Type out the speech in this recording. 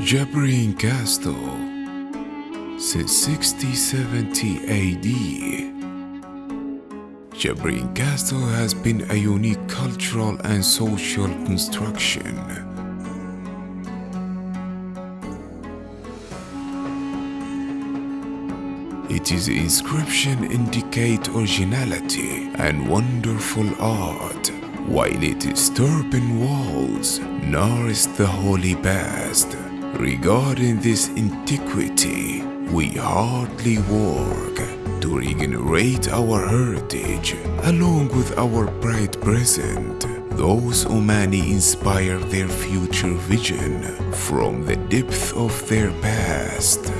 Jabrin Castle since 6070 AD. Jabrin Castle has been a unique cultural and social construction. Its inscription indicate originality and wonderful art, while its turban walls nourish the holy past. Regarding this antiquity, we hardly work to regenerate our heritage along with our bright present. Those Omani inspire their future vision from the depth of their past.